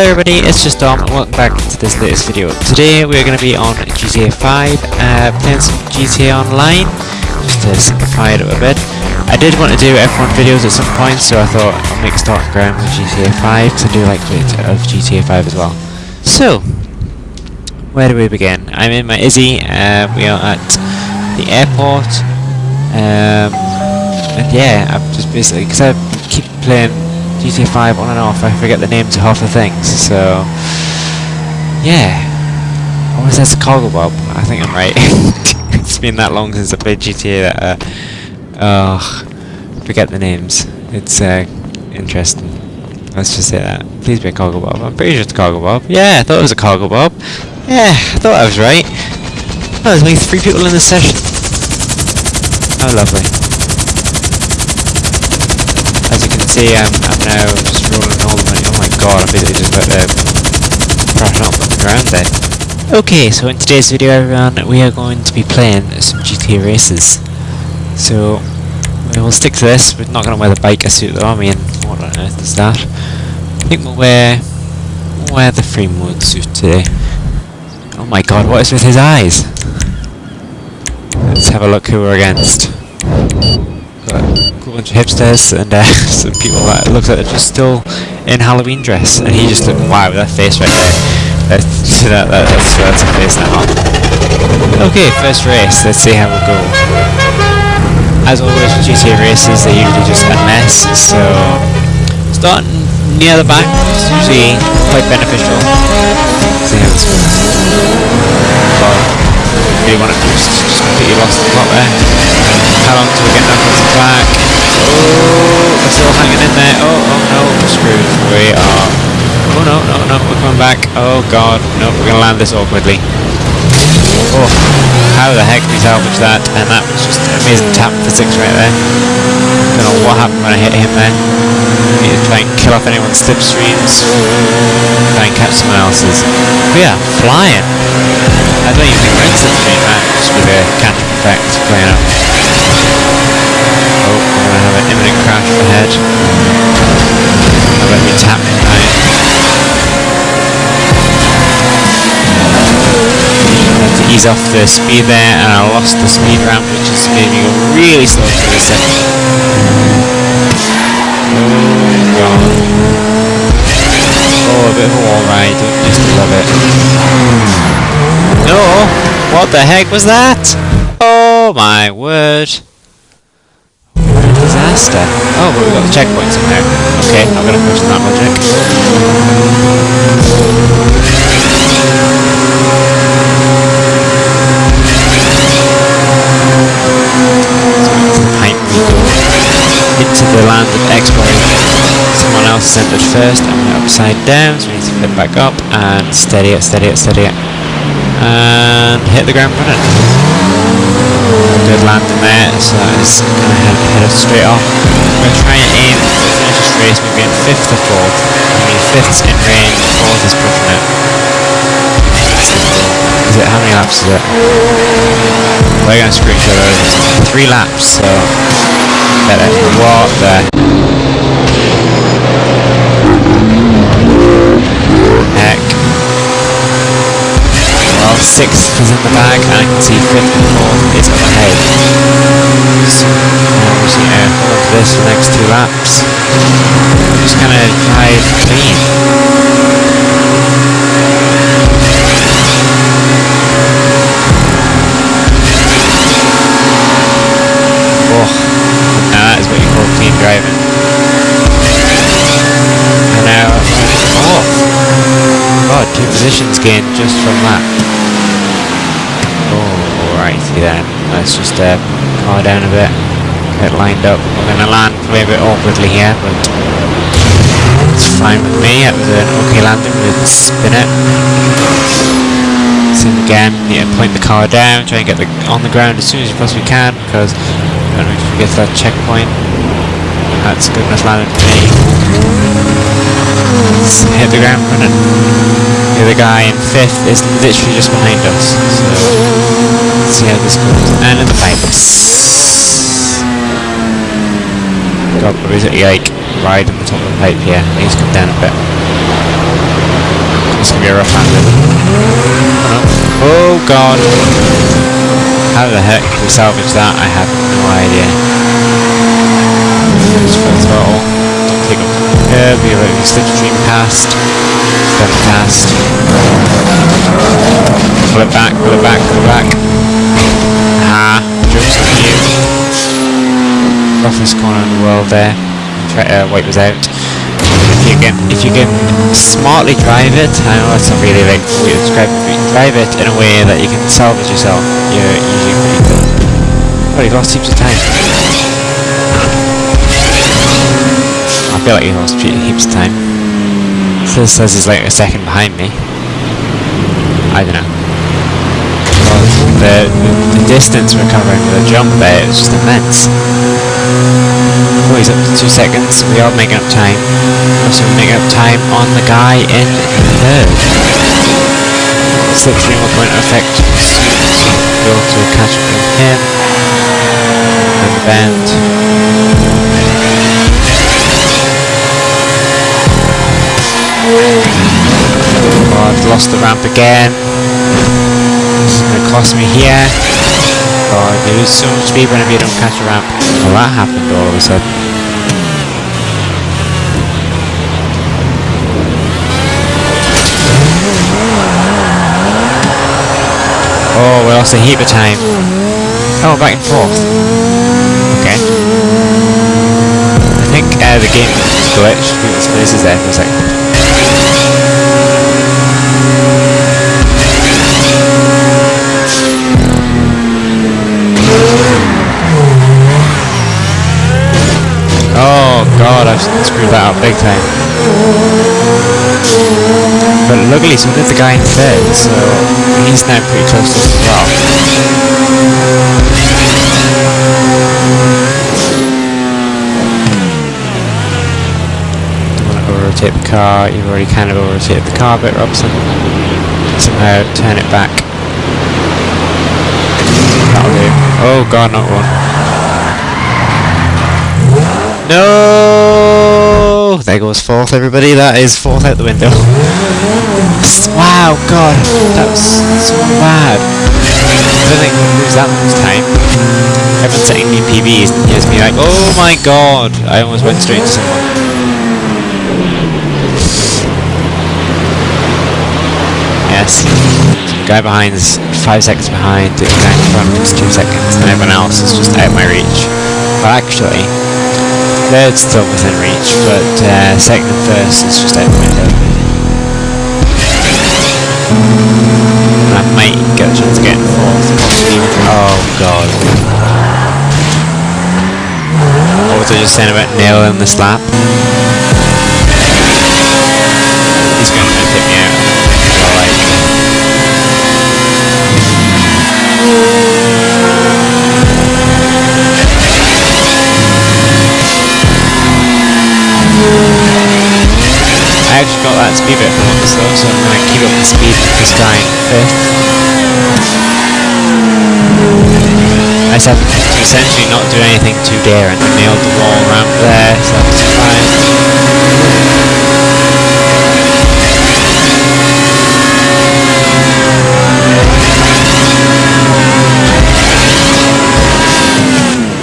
Hello everybody, it's just Dom and welcome back to this latest video. Today we're going to be on GTA 5, uh, playing some GTA Online, just to simplify it a bit. I did want to do F1 videos at some point, so I thought I'll make starting ground with GTA 5, because I do like bit of GTA 5 as well. So, where do we begin? I'm in my Izzy, uh, we are at the airport, um, and yeah, I'm just basically, because I keep playing GTA 5 on and off, I forget the names of half the things, so yeah. Or is that Cargobob? I think I'm right. it's been that long since I played GTA that uh oh forget the names. It's uh interesting. Let's just say that. Please be a Cargobob. I'm pretty sure it's a Cargobob. Yeah, I thought it was a Cargobob. Yeah, I thought I was right. Oh, there's only three people in this session. Oh lovely. As you can see, I'm, I'm now just rolling all the money. Oh my god, I'm basically just about to um, crash up on the ground there. Okay, so in today's video everyone, we are going to be playing some GTA races. So, we will stick to this. We're not going to wear the biker suit though, I mean, what on earth is that? I think we'll wear, we'll wear the free mode suit today. Oh my god, what is with his eyes? Let's have a look who we're against bunch of hipsters and uh, some people that look like they're just still in Halloween dress, and he just looked wow, that face right there. That's, that, that, that's, that's a face now. Okay, first race. Let's see how we go. As always, with GTA races, they're usually just a mess. So starting near the back is usually quite beneficial. see how this goes. Really want to just, just completely lost the plot there. How long till we get back? Oh, we're still hanging in there. Oh, oh no, we're screwed. We are. Oh no, no, no, we're coming back. Oh god, no, we're gonna land this awkwardly. Oh, how the heck we salvage that? And that was just amazing tap physics right there. Don't know what happened when I hit him there. Need to try and kill off anyone's slipstreams. Try and catch someone else's. We are flying. I don't even think we're in slipstream, man. Just with a catch effect playing up. Oh, we're gonna have an imminent crash ahead. I'll let me tap it right. Ease off the speed there, and I lost the speed ramp, which is making me go really slow through this section. Oh. Oh, a bit of a wall ride, just love it. No! What the heck was that? Oh my word. What a disaster. Oh, but we've got the checkpoints in there. Okay, I'm gonna question that logic. So into Into the land of exploration. Someone else is entered first, and we're upside down, so we need to flip back up and steady it, steady it, steady it. And hit the ground running good landing there, so it's going to head, head us straight off. We're going to aim to finish this race maybe in 5th or 4th. I mean, 5th's in range, 4th is pushing it. Is it, how many laps is it? We're going to each other over. 3 laps, so... Better. What the... Heck. Well, sixth is in the bag, and I can see fifth and fourth is ahead. So, now we're just gonna hold to this for the next two laps. Just gonna drive clean. Oh, now that is what you call clean driving. And now, fourth. God, two positions gained just from that. Oh, then. Let's just uh, car down a bit. Get lined up. We're going to land a bit awkwardly here, but it's fine with me. It was an okay landing with spin it. Same again, to point the car down, try and get the, on the ground as soon as you possibly can, because don't know if get to that checkpoint. That's good enough landing for me. Let's hit the ground running. The guy in fifth is literally just behind us. So let's see how this goes. And in the pipes. God, we're basically like right on the top of the pipe here. He's come down a bit. This can be a rough handed. Oh, god. How the heck can we salvage that? I have no idea. Just full throttle. Don't take up the curb. You're slipstream past. Past. Pull it back, pull it back, pull it back. Ah, joke's on you. Roughest corner in the world there. Try uh, wipe us out if you can if you can smartly drive it, I know it's not really like fully described, but you can drive it in a way that you can salvage yourself, you're usually pretty good. Oh, you've lost heaps of time. I feel like you lost heaps of time. This says he's like a second behind me. I don't know. The, the, the distance we're covering with a jump there is just immense. Oh, he's up to two seconds. We are making up time. Also making up time on the guy in third. Slipstream will go into effect soon, so we'll able to catch up with him. And the bend. Oh, I've lost the ramp again. This is going to cost me here. God, you lose so much speed whenever you don't catch a ramp. Well, that happened all of a sudden. Oh, we lost a heap of time. Oh, back and forth. Okay. I think uh, the game glitched. People's places there for a second. That big time. But luckily so did the guy in third, so he's now pretty close to as well. Don't want to rotate the car, you've already kind of rotated the car bit, Robson. Somehow turn it back. Oh god, not one. No! Oh, there goes fourth, everybody. That is fourth out the window. wow, God, that was so bad. I don't think we'll lose that much time. Everyone's setting me PBs and here's me like, oh my God! I almost went straight to someone. Yes. Guy behind is five seconds behind, the guy in front is two seconds, and everyone else is just out of my reach. But actually, third's still within reach, but uh, second and first is just out the window. And I might get a chance of getting fourth. Oh god. What was I just saying about nailing the slap? He's the speed this guy in fifth. I just have to essentially not do anything too daring. I nailed the wall ramp there, so that's fine.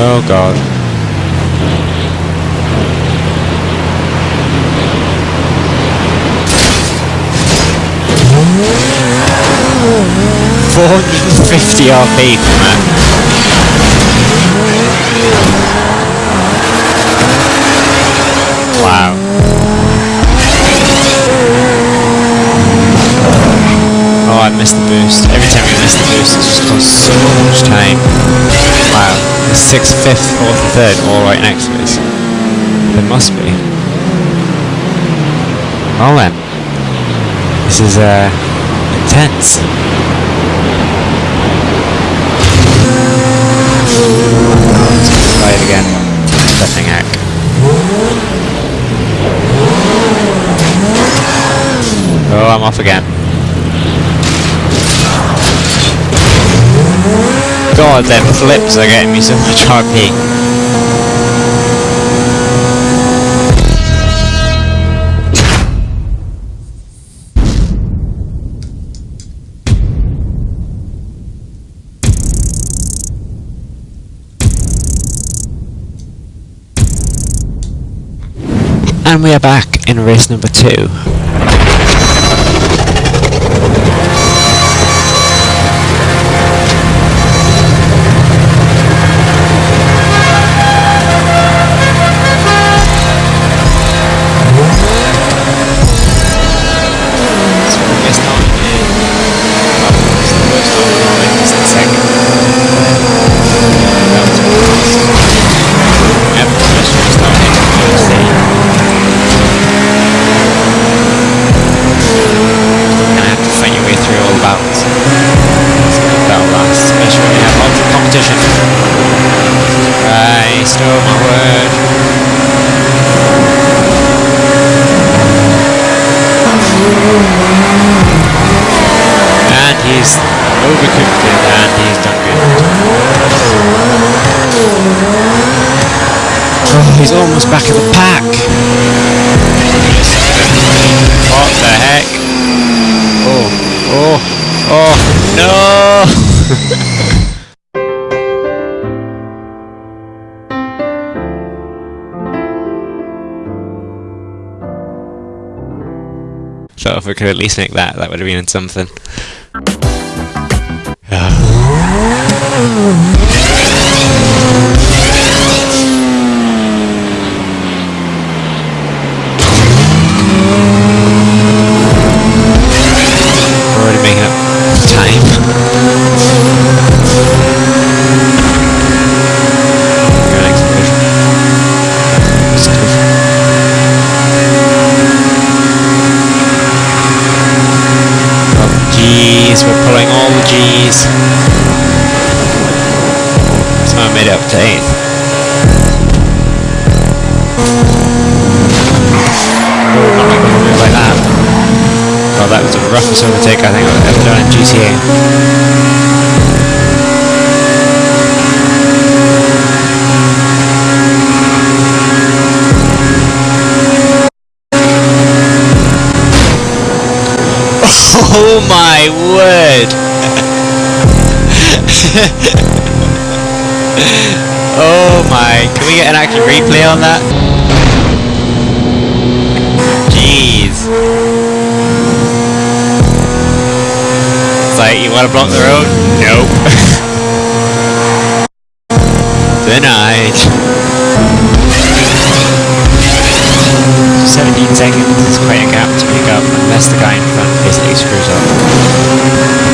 Oh god. Four hundred and fifty RP from that. Wow. Oh, I missed the boost. Every time you miss the boost, it just costs so much time. Wow. There's sixth, fifth, fourth, third all right next to us. There must be. Well then. This is, uh, intense. It again. Oh, I'm off again. God, them flips are getting me so much RP. And we are back in race number two. Almost back at the pack. What the heck? Oh, oh, oh, no! so if we could at least make that, that would have been something. To 8th. like that. Well, that was the roughest overtake I think I've ever done in GTA. Oh my word! oh my, can we get an actual replay on that? Jeez. It's like, you want to block the road? Nope. Denied. 17 seconds is quite a gap to pick up unless the guy in front basically screws up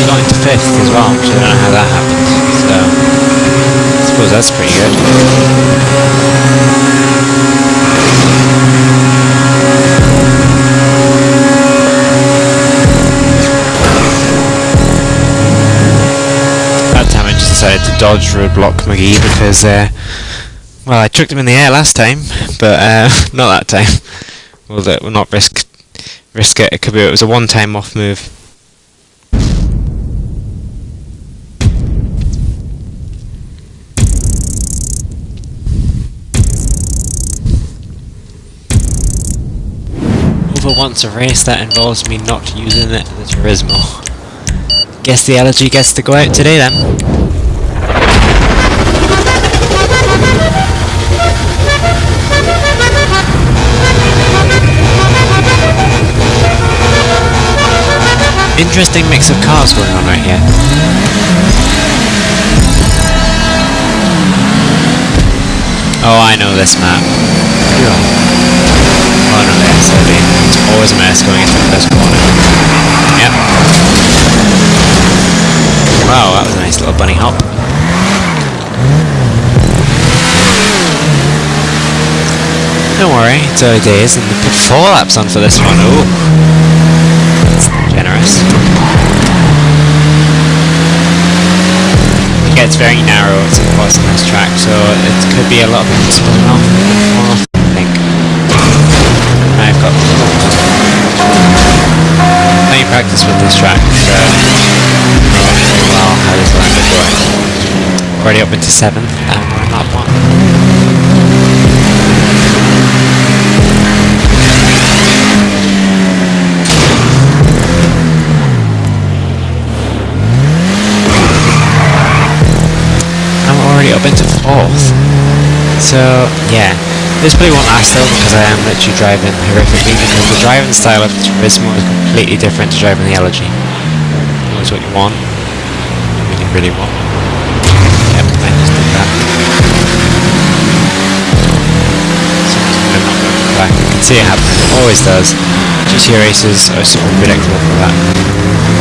we got into fifth as well, which I don't know how that happened. So, I suppose that's pretty good. That time I just decided to dodge roadblock McGee because, uh, well, I chucked him in the air last time, but uh, not that time. We'll, we'll not risk risk it. It could be it was a one-time off move. Over once a race that involves me not using the, the Turismo. Guess the Elegy gets to go out today then. Interesting mix of cars going on right here. Oh, I know this map. Oh no, that's always a mess going into the first corner. Yep. Wow, that was a nice little bunny hop. Don't worry, it's early days and put four laps on for this one. Ooh. Generous. It gets very narrow, it's of course on this track, so it could be a lot of people splitting off. I've got plenty practice with this track, so well, how does Lando going? Already up into 7th, and we're in lap 1. I'm already up into 4th. So, yeah. This probably won't last though because I am literally driving horrifically because the driving style of Turismo is completely different to driving the Elegy. Knows what you want. You really, really want. Yep, I just did that. So I'm not going back. You can see it happening. It always does. GTA races are super predictable for that.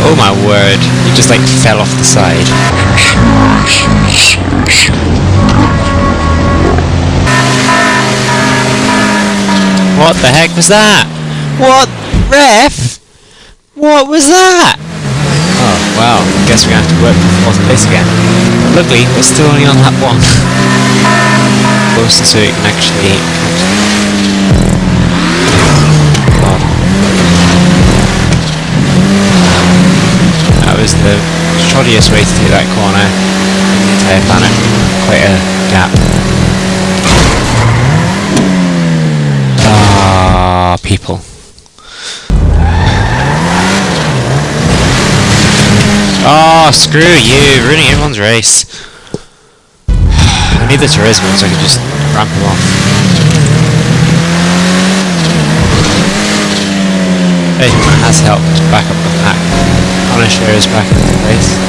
Oh my word. You just like fell off the side. What the heck was that? What? Ref? What was that? Oh, well, guess we're gonna have to work for fourth place again. Luckily, we're still only on lap one. Closer so you actually... God. That was the shoddiest way to take that corner in the entire planet. Quite a gap. Ah, people. Oh, screw you, ruining everyone's race. I need the Turismo so I can just ramp him off. Hey, that has helped back up the pack. Punisher is back in the race.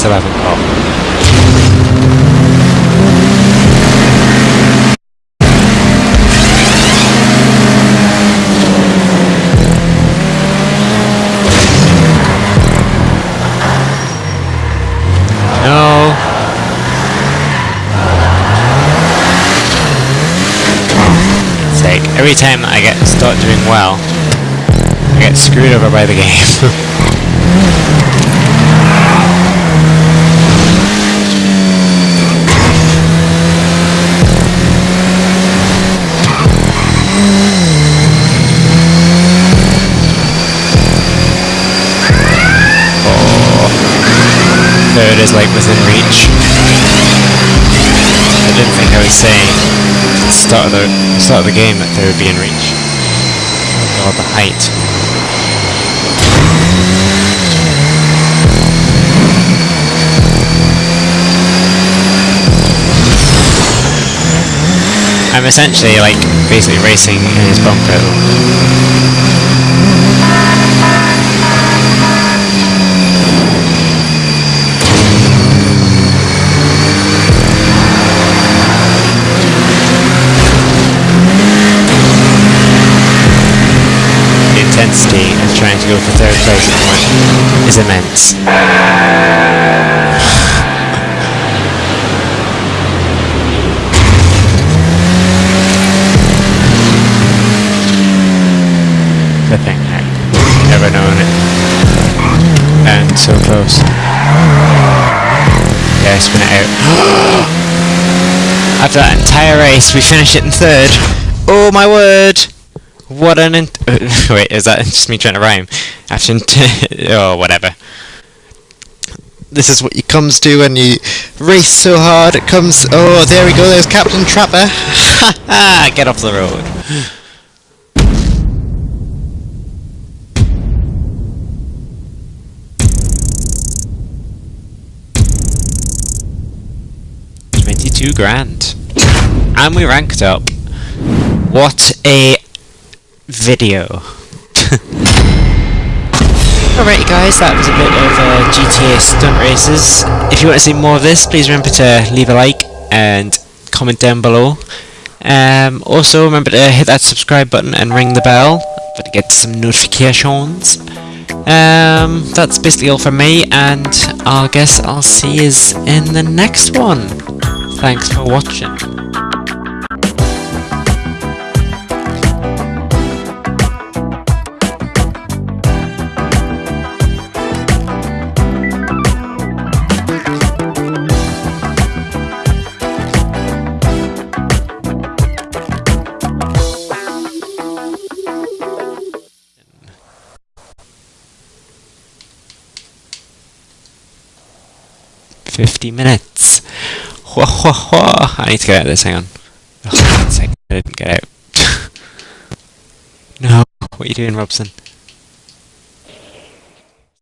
still haven't got. Every time I get start doing well, I get screwed over by the game. It is, like within reach. I didn't think I was saying at the start of the start of the game that they would be in reach. Oh the height. I'm essentially like basically racing in his bumper. The intensity go for third place at the moment is immense. Heck. Never known it. And so close. Yeah, spin it out. After that entire race, we finish it in third. Oh my word! What an wait, is that just me trying to rhyme? After oh whatever. This is what it comes to when you race so hard. It comes. Oh, there we go. There's Captain Trapper. Ha ah, ha! Get off the road. Twenty-two grand, and we ranked up. What a video. Alright guys, that was a bit of uh, GTA stunt races. If you want to see more of this, please remember to leave a like and comment down below. Um, also remember to hit that subscribe button and ring the bell to get some notifications. Um, that's basically all from me and I guess I'll see you in the next one. Thanks for watching. 50 minutes. Whoa, whoa, whoa. I need to get out of this, hang on. I didn't get out. no, what are you doing, Robson?